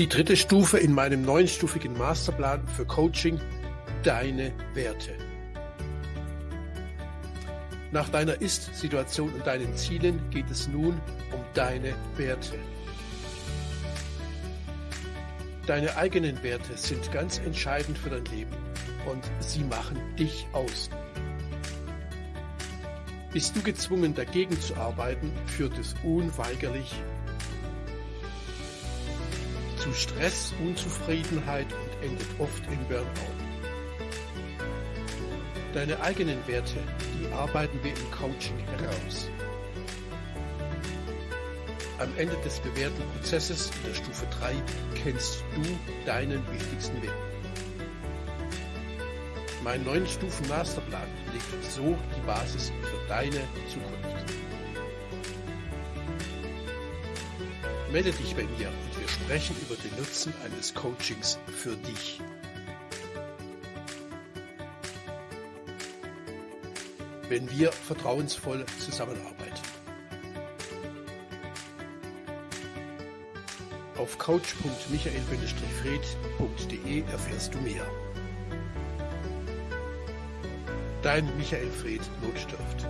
Die dritte Stufe in meinem neunstufigen Masterplan für Coaching, deine Werte. Nach deiner Ist-Situation und deinen Zielen geht es nun um deine Werte. Deine eigenen Werte sind ganz entscheidend für dein Leben und sie machen dich aus. Bist du gezwungen, dagegen zu arbeiten, führt es unweigerlich zu Stress, Unzufriedenheit und endet oft in Burnout. Deine eigenen Werte, die arbeiten wir im Coaching heraus. Am Ende des bewährten Prozesses in der Stufe 3 kennst du deinen wichtigsten Wert. Mein neuen Stufen Masterplan legt so die Basis für deine Zukunft. Melde dich bei mir und wir sprechen über den Nutzen eines Coachings für dich. Wenn wir vertrauensvoll zusammenarbeiten. Auf coach.michael-fred.de erfährst du mehr. Dein Michael Fred Notstift.